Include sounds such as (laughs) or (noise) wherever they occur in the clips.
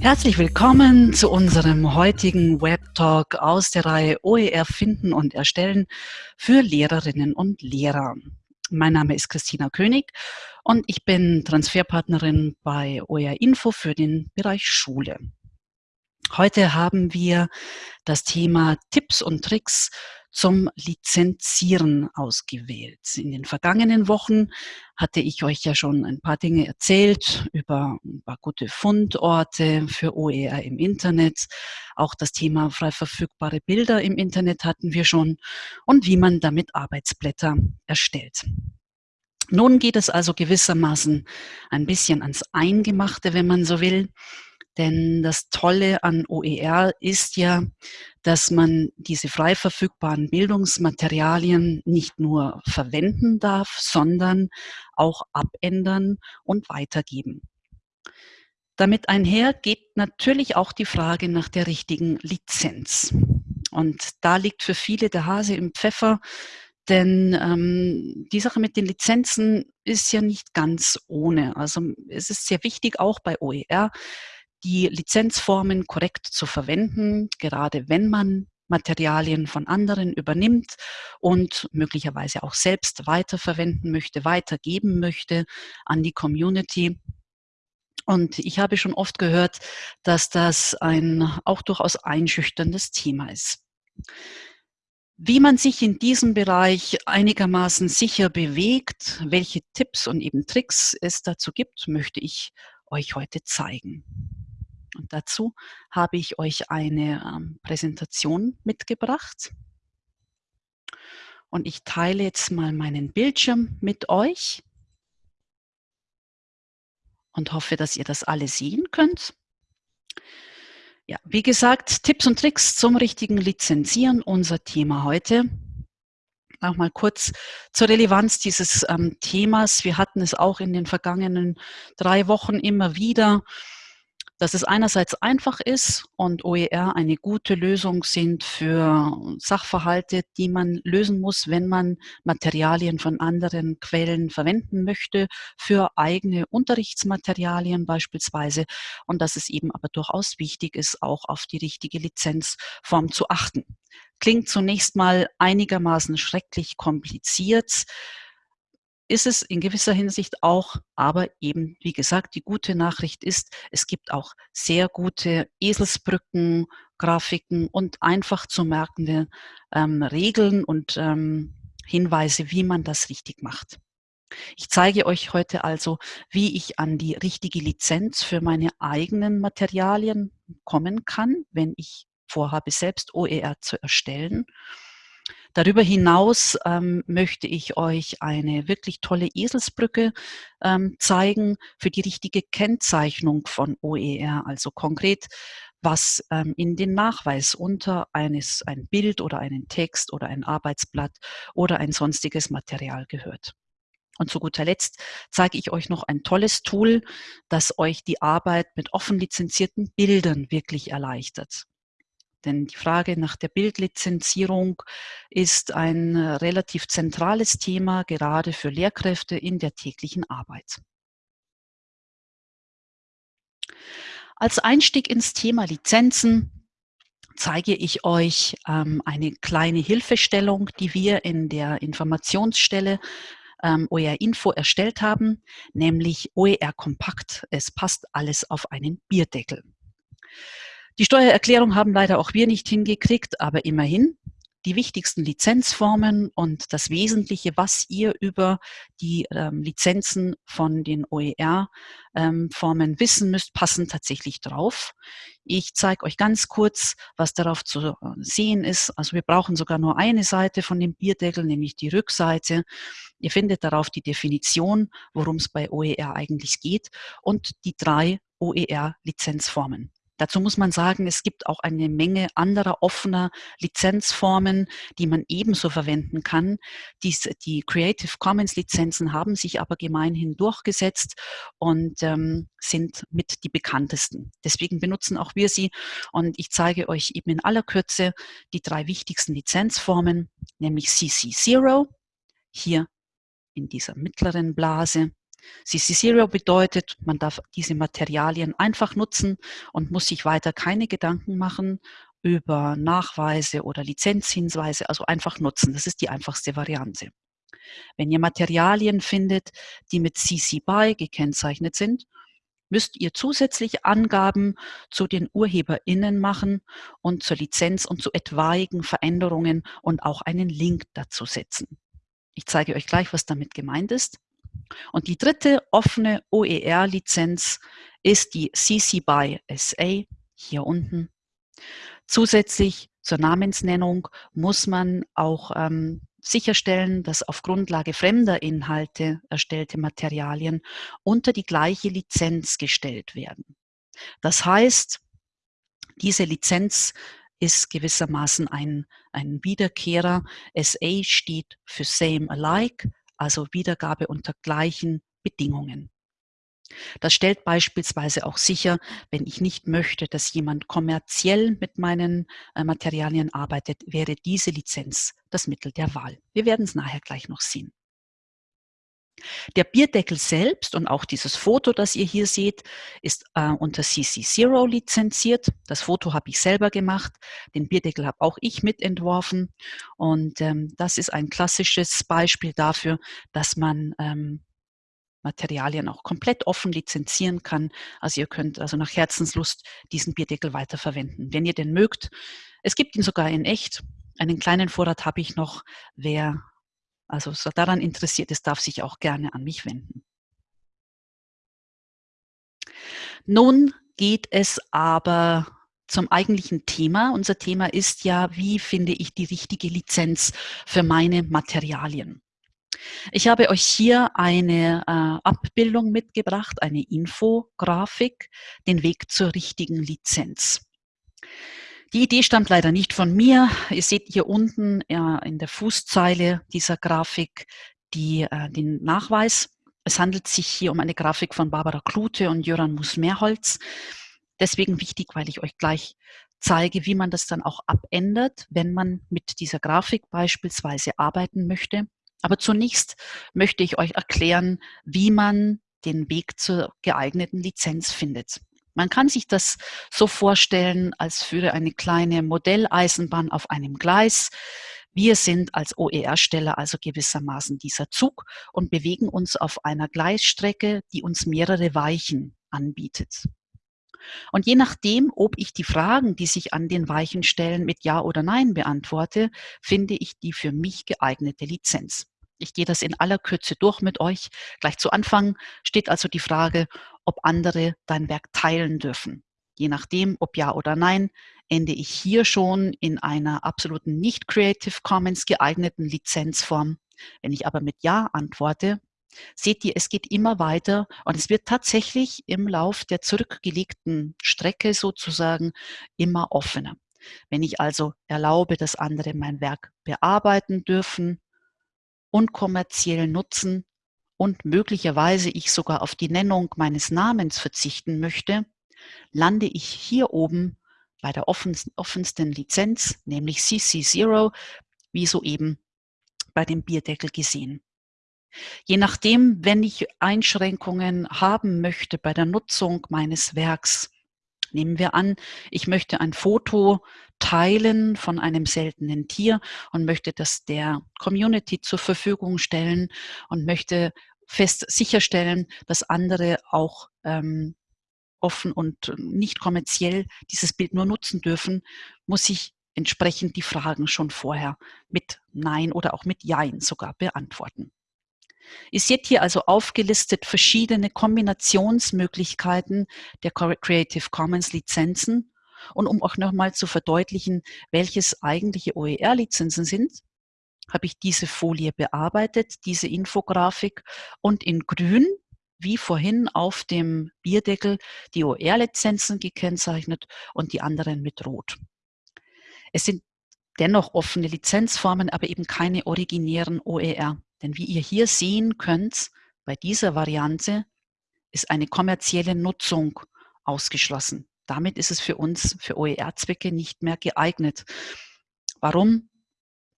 Herzlich willkommen zu unserem heutigen Web-Talk aus der Reihe OER finden und erstellen für Lehrerinnen und Lehrer. Mein Name ist Christina König und ich bin Transferpartnerin bei OER Info für den Bereich Schule. Heute haben wir das Thema Tipps und Tricks zum Lizenzieren ausgewählt. In den vergangenen Wochen hatte ich euch ja schon ein paar Dinge erzählt über ein paar gute Fundorte für OER im Internet. Auch das Thema frei verfügbare Bilder im Internet hatten wir schon und wie man damit Arbeitsblätter erstellt. Nun geht es also gewissermaßen ein bisschen ans Eingemachte, wenn man so will. Denn das Tolle an OER ist ja, dass man diese frei verfügbaren Bildungsmaterialien nicht nur verwenden darf, sondern auch abändern und weitergeben. Damit einher geht natürlich auch die Frage nach der richtigen Lizenz. Und da liegt für viele der Hase im Pfeffer, denn ähm, die Sache mit den Lizenzen ist ja nicht ganz ohne. Also es ist sehr wichtig, auch bei OER, die Lizenzformen korrekt zu verwenden, gerade wenn man Materialien von anderen übernimmt und möglicherweise auch selbst weiterverwenden möchte, weitergeben möchte an die Community. Und ich habe schon oft gehört, dass das ein auch durchaus einschüchterndes Thema ist. Wie man sich in diesem Bereich einigermaßen sicher bewegt, welche Tipps und eben Tricks es dazu gibt, möchte ich euch heute zeigen. Und dazu habe ich euch eine ähm, Präsentation mitgebracht. Und ich teile jetzt mal meinen Bildschirm mit euch und hoffe, dass ihr das alle sehen könnt. Ja, wie gesagt, Tipps und Tricks zum richtigen Lizenzieren, unser Thema heute. Noch mal kurz zur Relevanz dieses ähm, Themas. Wir hatten es auch in den vergangenen drei Wochen immer wieder dass es einerseits einfach ist und OER eine gute Lösung sind für Sachverhalte, die man lösen muss, wenn man Materialien von anderen Quellen verwenden möchte, für eigene Unterrichtsmaterialien beispielsweise und dass es eben aber durchaus wichtig ist, auch auf die richtige Lizenzform zu achten. Klingt zunächst mal einigermaßen schrecklich kompliziert ist es in gewisser Hinsicht auch, aber eben, wie gesagt, die gute Nachricht ist, es gibt auch sehr gute Eselsbrücken, Grafiken und einfach zu merkende ähm, Regeln und ähm, Hinweise, wie man das richtig macht. Ich zeige euch heute also, wie ich an die richtige Lizenz für meine eigenen Materialien kommen kann, wenn ich vorhabe, selbst OER zu erstellen Darüber hinaus ähm, möchte ich euch eine wirklich tolle Eselsbrücke ähm, zeigen für die richtige Kennzeichnung von OER, also konkret was ähm, in den Nachweis unter eines, ein Bild oder einen Text oder ein Arbeitsblatt oder ein sonstiges Material gehört. Und zu guter Letzt zeige ich euch noch ein tolles Tool, das euch die Arbeit mit offen lizenzierten Bildern wirklich erleichtert. Denn die Frage nach der Bildlizenzierung ist ein äh, relativ zentrales Thema, gerade für Lehrkräfte in der täglichen Arbeit. Als Einstieg ins Thema Lizenzen zeige ich euch ähm, eine kleine Hilfestellung, die wir in der Informationsstelle ähm, OER Info erstellt haben, nämlich OER Kompakt. Es passt alles auf einen Bierdeckel. Die Steuererklärung haben leider auch wir nicht hingekriegt, aber immerhin die wichtigsten Lizenzformen und das Wesentliche, was ihr über die ähm, Lizenzen von den OER-Formen ähm, wissen müsst, passen tatsächlich drauf. Ich zeige euch ganz kurz, was darauf zu äh, sehen ist. Also wir brauchen sogar nur eine Seite von dem Bierdeckel, nämlich die Rückseite. Ihr findet darauf die Definition, worum es bei OER eigentlich geht und die drei OER-Lizenzformen. Dazu muss man sagen, es gibt auch eine Menge anderer offener Lizenzformen, die man ebenso verwenden kann. Dies, die Creative Commons Lizenzen haben sich aber gemeinhin durchgesetzt und ähm, sind mit die bekanntesten. Deswegen benutzen auch wir sie und ich zeige euch eben in aller Kürze die drei wichtigsten Lizenzformen, nämlich CC0, hier in dieser mittleren Blase, CC0 bedeutet, man darf diese Materialien einfach nutzen und muss sich weiter keine Gedanken machen über Nachweise oder Lizenzhinweise, also einfach nutzen. Das ist die einfachste Variante. Wenn ihr Materialien findet, die mit CC BY gekennzeichnet sind, müsst ihr zusätzlich Angaben zu den UrheberInnen machen und zur Lizenz und zu etwaigen Veränderungen und auch einen Link dazu setzen. Ich zeige euch gleich, was damit gemeint ist. Und die dritte offene OER-Lizenz ist die CC BY SA hier unten. Zusätzlich zur Namensnennung muss man auch ähm, sicherstellen, dass auf Grundlage fremder Inhalte erstellte Materialien unter die gleiche Lizenz gestellt werden. Das heißt, diese Lizenz ist gewissermaßen ein, ein Wiederkehrer. SA steht für Same Alike, also Wiedergabe unter gleichen Bedingungen. Das stellt beispielsweise auch sicher, wenn ich nicht möchte, dass jemand kommerziell mit meinen äh, Materialien arbeitet, wäre diese Lizenz das Mittel der Wahl. Wir werden es nachher gleich noch sehen. Der Bierdeckel selbst und auch dieses Foto, das ihr hier seht, ist äh, unter CC0 lizenziert. Das Foto habe ich selber gemacht. Den Bierdeckel habe auch ich mitentworfen. Und ähm, das ist ein klassisches Beispiel dafür, dass man ähm, Materialien auch komplett offen lizenzieren kann. Also ihr könnt also nach Herzenslust diesen Bierdeckel weiterverwenden, wenn ihr den mögt. Es gibt ihn sogar in echt. Einen kleinen Vorrat habe ich noch. Wer also so daran interessiert ist, darf sich auch gerne an mich wenden. Nun geht es aber zum eigentlichen Thema. Unser Thema ist ja, wie finde ich die richtige Lizenz für meine Materialien. Ich habe euch hier eine äh, Abbildung mitgebracht, eine Infografik, den Weg zur richtigen Lizenz. Die Idee stammt leider nicht von mir. Ihr seht hier unten äh, in der Fußzeile dieser Grafik die, äh, den Nachweis. Es handelt sich hier um eine Grafik von Barbara Klute und Jöran Mus-Mehrholz. Deswegen wichtig, weil ich euch gleich zeige, wie man das dann auch abändert, wenn man mit dieser Grafik beispielsweise arbeiten möchte. Aber zunächst möchte ich euch erklären, wie man den Weg zur geeigneten Lizenz findet. Man kann sich das so vorstellen, als führe eine kleine Modelleisenbahn auf einem Gleis. Wir sind als OER-Steller also gewissermaßen dieser Zug und bewegen uns auf einer Gleisstrecke, die uns mehrere Weichen anbietet. Und je nachdem, ob ich die Fragen, die sich an den Weichen stellen, mit Ja oder Nein beantworte, finde ich die für mich geeignete Lizenz. Ich gehe das in aller Kürze durch mit euch. Gleich zu Anfang steht also die Frage, ob andere dein Werk teilen dürfen. Je nachdem, ob ja oder nein, ende ich hier schon in einer absoluten nicht Creative Commons geeigneten Lizenzform. Wenn ich aber mit Ja antworte, seht ihr, es geht immer weiter und es wird tatsächlich im Lauf der zurückgelegten Strecke sozusagen immer offener. Wenn ich also erlaube, dass andere mein Werk bearbeiten dürfen, unkommerziell nutzen und möglicherweise ich sogar auf die Nennung meines Namens verzichten möchte, lande ich hier oben bei der offensten Lizenz, nämlich CC0, wie soeben bei dem Bierdeckel gesehen. Je nachdem, wenn ich Einschränkungen haben möchte bei der Nutzung meines Werks, nehmen wir an, ich möchte ein Foto teilen von einem seltenen Tier und möchte das der Community zur Verfügung stellen und möchte fest sicherstellen, dass andere auch ähm, offen und nicht kommerziell dieses Bild nur nutzen dürfen, muss ich entsprechend die Fragen schon vorher mit Nein oder auch mit Jein sogar beantworten. Ihr seht hier also aufgelistet verschiedene Kombinationsmöglichkeiten der Creative Commons Lizenzen. Und um auch nochmal zu verdeutlichen, welches eigentliche OER-Lizenzen sind, habe ich diese Folie bearbeitet, diese Infografik und in grün, wie vorhin auf dem Bierdeckel, die OER-Lizenzen gekennzeichnet und die anderen mit rot. Es sind dennoch offene Lizenzformen, aber eben keine originären OER. Denn wie ihr hier sehen könnt, bei dieser Variante ist eine kommerzielle Nutzung ausgeschlossen. Damit ist es für uns, für OER-Zwecke nicht mehr geeignet. Warum?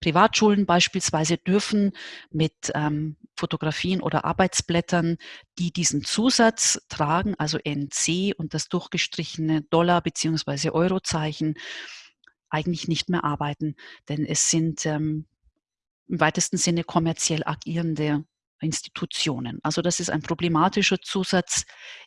Privatschulen beispielsweise dürfen mit ähm, Fotografien oder Arbeitsblättern, die diesen Zusatz tragen, also NC und das durchgestrichene Dollar- bzw. Eurozeichen, eigentlich nicht mehr arbeiten, denn es sind ähm, im weitesten Sinne kommerziell agierende Institutionen. Also das ist ein problematischer Zusatz,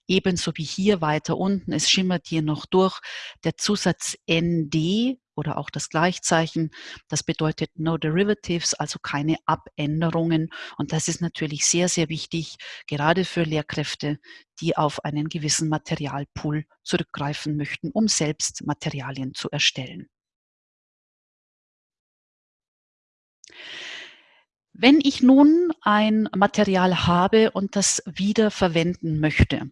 ebenso wie hier weiter unten. Es schimmert hier noch durch der Zusatz ND oder auch das Gleichzeichen. Das bedeutet No Derivatives, also keine Abänderungen. Und das ist natürlich sehr, sehr wichtig, gerade für Lehrkräfte, die auf einen gewissen Materialpool zurückgreifen möchten, um selbst Materialien zu erstellen. Wenn ich nun ein Material habe und das wieder verwenden möchte,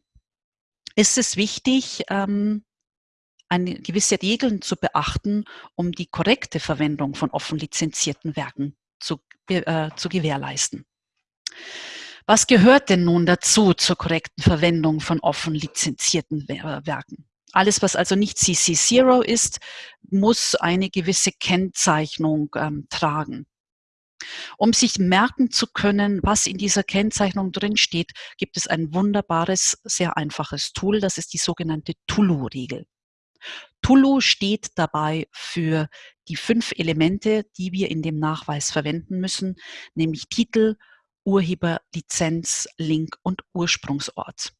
ist es wichtig, ähm, eine gewisse Regeln zu beachten, um die korrekte Verwendung von offen lizenzierten Werken zu, äh, zu gewährleisten. Was gehört denn nun dazu zur korrekten Verwendung von offen lizenzierten Werken? Alles, was also nicht CC0 ist, muss eine gewisse Kennzeichnung ähm, tragen. Um sich merken zu können, was in dieser Kennzeichnung drin steht, gibt es ein wunderbares, sehr einfaches Tool. Das ist die sogenannte Tulu-Regel. Tulu steht dabei für die fünf Elemente, die wir in dem Nachweis verwenden müssen, nämlich Titel, Urheber, Lizenz, Link und Ursprungsort.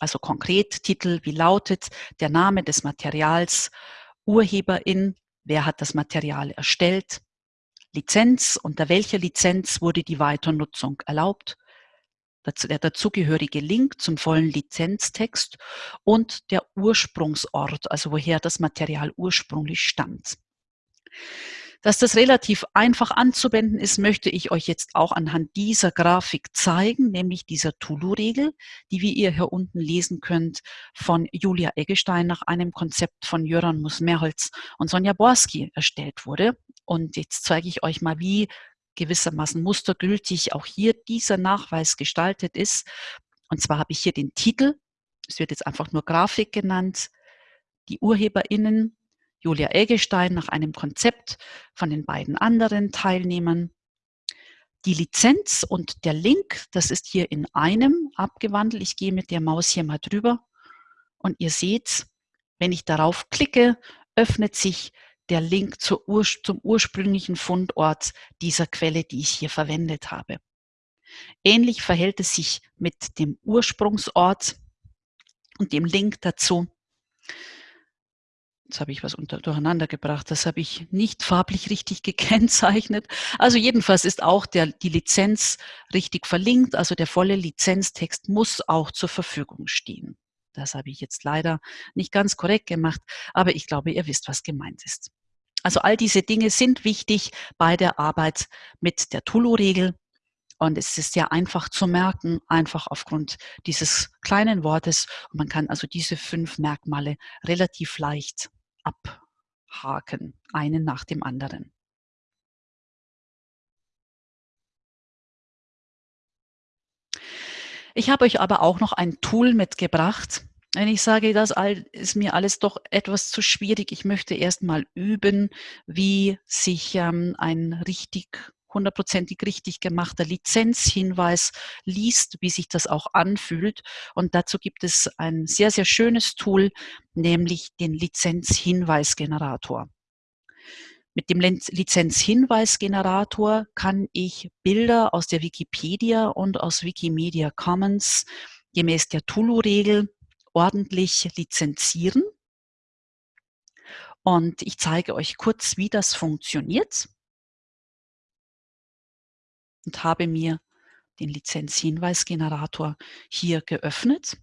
Also konkret Titel, wie lautet der Name des Materials, Urheberin, wer hat das Material erstellt, Lizenz, unter welcher Lizenz wurde die Weiternutzung erlaubt, der dazugehörige Link zum vollen Lizenztext und der Ursprungsort, also woher das Material ursprünglich stammt. Dass das relativ einfach anzuwenden ist, möchte ich euch jetzt auch anhand dieser Grafik zeigen, nämlich dieser Tulu-Regel, die wie ihr hier unten lesen könnt, von Julia Eggestein nach einem Konzept von Jöran Musmerholz und Sonja Borski erstellt wurde. Und jetzt zeige ich euch mal, wie gewissermaßen mustergültig auch hier dieser Nachweis gestaltet ist. Und zwar habe ich hier den Titel, es wird jetzt einfach nur Grafik genannt, die UrheberInnen, Julia Eggestein nach einem Konzept von den beiden anderen Teilnehmern. Die Lizenz und der Link, das ist hier in einem abgewandelt. Ich gehe mit der Maus hier mal drüber und ihr seht, wenn ich darauf klicke, öffnet sich der Link Ur zum ursprünglichen Fundort dieser Quelle, die ich hier verwendet habe. Ähnlich verhält es sich mit dem Ursprungsort und dem Link dazu. Jetzt habe ich was unter, durcheinander gebracht. Das habe ich nicht farblich richtig (laughs) gekennzeichnet. Also jedenfalls ist auch der, die Lizenz richtig verlinkt. Also der volle Lizenztext muss auch zur Verfügung stehen. Das habe ich jetzt leider nicht ganz korrekt gemacht, aber ich glaube, ihr wisst, was gemeint ist. Also all diese Dinge sind wichtig bei der Arbeit mit der Tulu-Regel. Und es ist sehr einfach zu merken, einfach aufgrund dieses kleinen Wortes. Und man kann also diese fünf Merkmale relativ leicht abhaken, einen nach dem anderen. Ich habe euch aber auch noch ein Tool mitgebracht. Wenn ich sage, das ist mir alles doch etwas zu schwierig, ich möchte erst mal üben, wie sich ähm, ein richtig hundertprozentig richtig gemachter Lizenzhinweis liest, wie sich das auch anfühlt. Und dazu gibt es ein sehr, sehr schönes Tool, nämlich den Lizenzhinweisgenerator. Mit dem Lizenzhinweisgenerator kann ich Bilder aus der Wikipedia und aus Wikimedia Commons gemäß der Tulu-Regel ordentlich lizenzieren. Und ich zeige euch kurz, wie das funktioniert und habe mir den Lizenzhinweisgenerator hier geöffnet.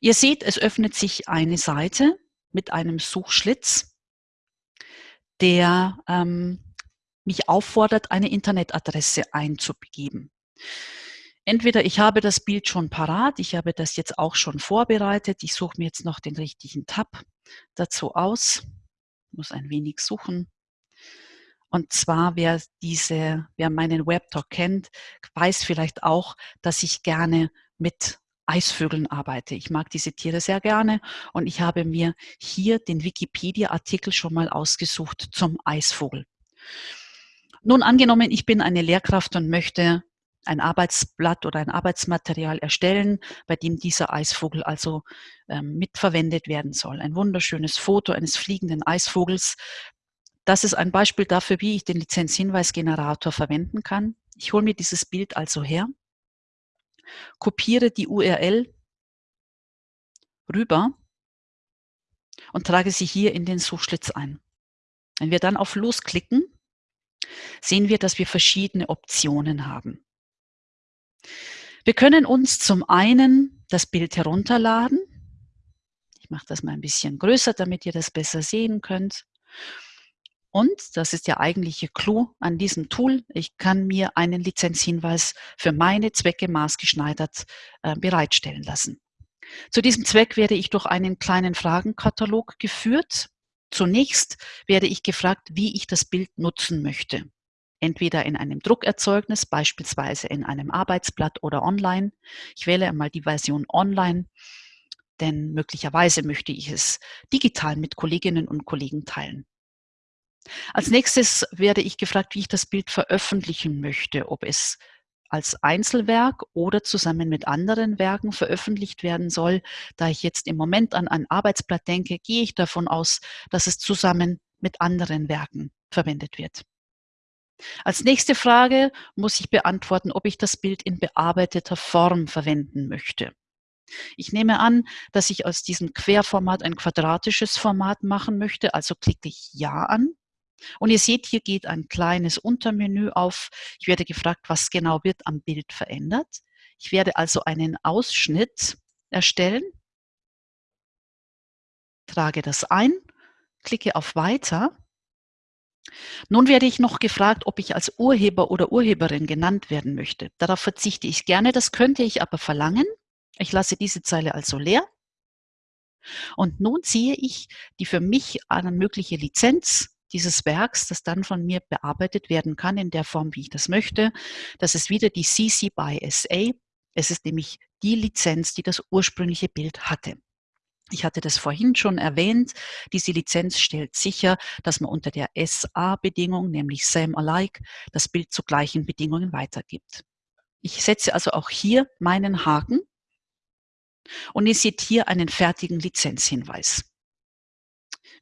Ihr seht, es öffnet sich eine Seite mit einem Suchschlitz, der ähm, mich auffordert, eine Internetadresse einzugeben. Entweder ich habe das Bild schon parat, ich habe das jetzt auch schon vorbereitet, ich suche mir jetzt noch den richtigen Tab dazu aus, muss ein wenig suchen. Und zwar, wer diese, wer meinen Webtalk kennt, weiß vielleicht auch, dass ich gerne mit Eisvögeln arbeite. Ich mag diese Tiere sehr gerne und ich habe mir hier den Wikipedia-Artikel schon mal ausgesucht zum Eisvogel. Nun angenommen, ich bin eine Lehrkraft und möchte ein Arbeitsblatt oder ein Arbeitsmaterial erstellen, bei dem dieser Eisvogel also ähm, mitverwendet werden soll. Ein wunderschönes Foto eines fliegenden Eisvogels. Das ist ein Beispiel dafür, wie ich den Lizenzhinweisgenerator verwenden kann. Ich hole mir dieses Bild also her, kopiere die URL rüber und trage sie hier in den Suchschlitz ein. Wenn wir dann auf Los klicken, sehen wir, dass wir verschiedene Optionen haben. Wir können uns zum einen das Bild herunterladen. Ich mache das mal ein bisschen größer, damit ihr das besser sehen könnt. Und, das ist der eigentliche Clou an diesem Tool, ich kann mir einen Lizenzhinweis für meine Zwecke maßgeschneidert äh, bereitstellen lassen. Zu diesem Zweck werde ich durch einen kleinen Fragenkatalog geführt. Zunächst werde ich gefragt, wie ich das Bild nutzen möchte entweder in einem Druckerzeugnis, beispielsweise in einem Arbeitsblatt oder online. Ich wähle einmal die Version online, denn möglicherweise möchte ich es digital mit Kolleginnen und Kollegen teilen. Als nächstes werde ich gefragt, wie ich das Bild veröffentlichen möchte, ob es als Einzelwerk oder zusammen mit anderen Werken veröffentlicht werden soll. Da ich jetzt im Moment an ein Arbeitsblatt denke, gehe ich davon aus, dass es zusammen mit anderen Werken verwendet wird. Als nächste Frage muss ich beantworten, ob ich das Bild in bearbeiteter Form verwenden möchte. Ich nehme an, dass ich aus diesem Querformat ein quadratisches Format machen möchte, also klicke ich Ja an. Und ihr seht, hier geht ein kleines Untermenü auf. Ich werde gefragt, was genau wird am Bild verändert. Ich werde also einen Ausschnitt erstellen, trage das ein, klicke auf Weiter nun werde ich noch gefragt, ob ich als Urheber oder Urheberin genannt werden möchte. Darauf verzichte ich gerne, das könnte ich aber verlangen. Ich lasse diese Zeile also leer. Und nun sehe ich die für mich eine mögliche Lizenz dieses Werks, das dann von mir bearbeitet werden kann in der Form, wie ich das möchte. Das ist wieder die CC by SA. Es ist nämlich die Lizenz, die das ursprüngliche Bild hatte. Ich hatte das vorhin schon erwähnt. Diese Lizenz stellt sicher, dass man unter der SA-Bedingung, nämlich Same Alike, das Bild zu gleichen Bedingungen weitergibt. Ich setze also auch hier meinen Haken und ihr seht hier einen fertigen Lizenzhinweis.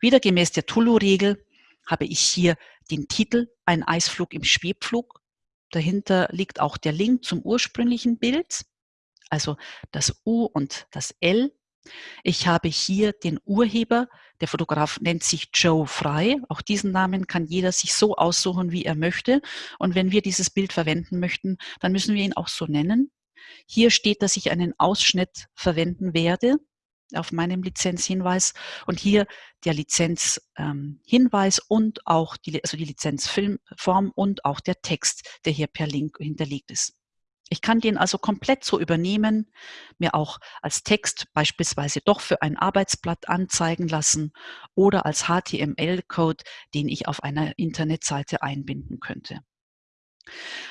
Wieder gemäß der Tulu-Regel habe ich hier den Titel Ein Eisflug im Schwebflug. Dahinter liegt auch der Link zum ursprünglichen Bild, also das U und das L ich habe hier den Urheber, der Fotograf nennt sich Joe Frei. Auch diesen Namen kann jeder sich so aussuchen, wie er möchte. Und wenn wir dieses Bild verwenden möchten, dann müssen wir ihn auch so nennen. Hier steht, dass ich einen Ausschnitt verwenden werde auf meinem Lizenzhinweis und hier der Lizenzhinweis ähm, und auch die, also die Lizenzfilmform und auch der Text, der hier per Link hinterlegt ist. Ich kann den also komplett so übernehmen, mir auch als Text beispielsweise doch für ein Arbeitsblatt anzeigen lassen oder als HTML-Code, den ich auf einer Internetseite einbinden könnte.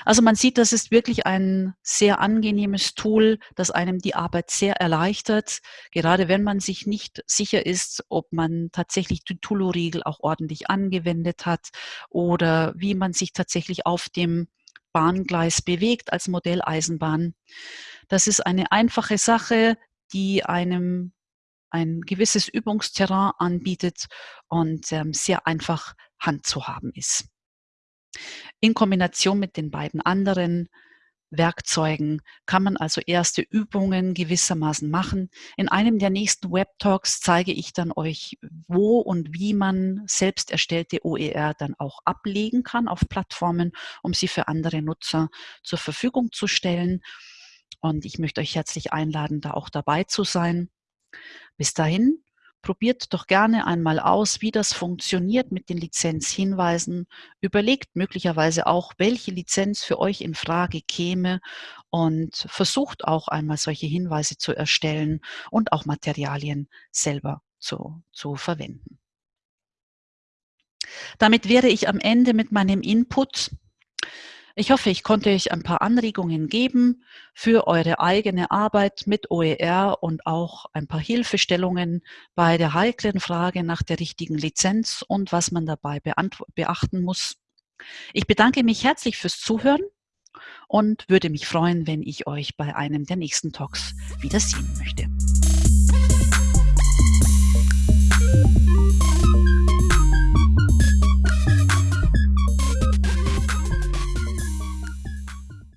Also man sieht, das ist wirklich ein sehr angenehmes Tool, das einem die Arbeit sehr erleichtert, gerade wenn man sich nicht sicher ist, ob man tatsächlich die Tulu-Riegel auch ordentlich angewendet hat oder wie man sich tatsächlich auf dem Bahngleis bewegt als Modelleisenbahn. Das ist eine einfache Sache, die einem ein gewisses Übungsterrain anbietet und ähm, sehr einfach handzuhaben ist. In Kombination mit den beiden anderen Werkzeugen kann man also erste Übungen gewissermaßen machen. In einem der nächsten Web-Talks zeige ich dann euch, wo und wie man selbst erstellte OER dann auch ablegen kann auf Plattformen, um sie für andere Nutzer zur Verfügung zu stellen. Und ich möchte euch herzlich einladen, da auch dabei zu sein. Bis dahin Probiert doch gerne einmal aus, wie das funktioniert mit den Lizenzhinweisen. Überlegt möglicherweise auch, welche Lizenz für euch in Frage käme und versucht auch einmal solche Hinweise zu erstellen und auch Materialien selber zu, zu verwenden. Damit wäre ich am Ende mit meinem Input ich hoffe, ich konnte euch ein paar Anregungen geben für eure eigene Arbeit mit OER und auch ein paar Hilfestellungen bei der heiklen Frage nach der richtigen Lizenz und was man dabei beachten muss. Ich bedanke mich herzlich fürs Zuhören und würde mich freuen, wenn ich euch bei einem der nächsten Talks wieder sehen möchte.